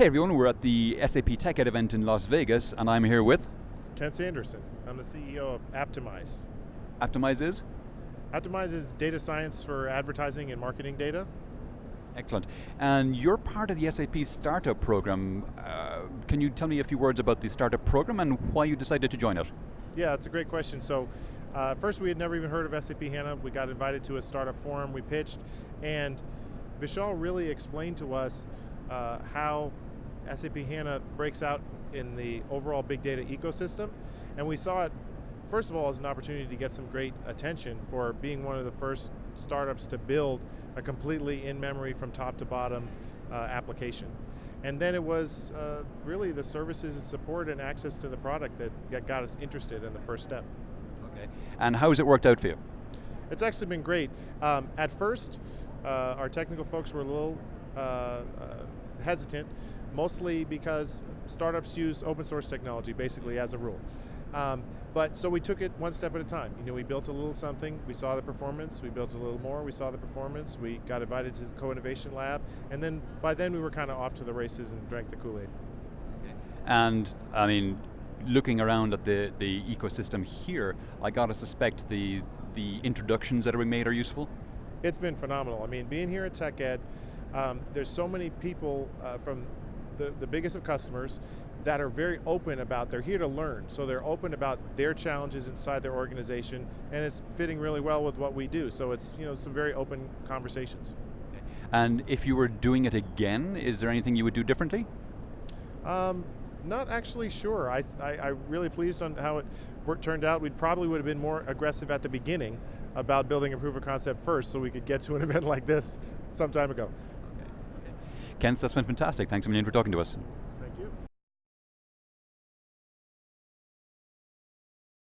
Hey everyone, we're at the SAP TechEd event in Las Vegas, and I'm here with... Ken Sanderson. I'm the CEO of Aptimize. Aptimize is? Aptimize is data science for advertising and marketing data. Excellent. And you're part of the SAP Startup Program. Uh, can you tell me a few words about the Startup Program and why you decided to join it? Yeah, it's a great question. So, uh, first we had never even heard of SAP HANA. We got invited to a startup forum, we pitched, and Vishal really explained to us uh, how SAP HANA breaks out in the overall big data ecosystem. And we saw it, first of all, as an opportunity to get some great attention for being one of the first startups to build a completely in-memory from top to bottom uh, application. And then it was uh, really the services and support and access to the product that, that got us interested in the first step. Okay. And how has it worked out for you? It's actually been great. Um, at first, uh, our technical folks were a little uh, uh, hesitant, mostly because startups use open source technology basically as a rule. Um, but so we took it one step at a time. You know, we built a little something, we saw the performance, we built a little more, we saw the performance, we got invited to the co-innovation lab, and then by then we were kind of off to the races and drank the Kool-Aid. And I mean, looking around at the, the ecosystem here, I got to suspect the, the introductions that are being made are useful? It's been phenomenal. I mean, being here at TechEd, um, there's so many people uh, from the, the biggest of customers that are very open about, they're here to learn, so they're open about their challenges inside their organization, and it's fitting really well with what we do, so it's you know some very open conversations. And if you were doing it again, is there anything you would do differently? Um, not actually sure. I, I, I really pleased on how it turned out. We probably would have been more aggressive at the beginning about building a proof of concept first so we could get to an event like this some time ago. Ken, that's been fantastic. Thanks a million for talking to us.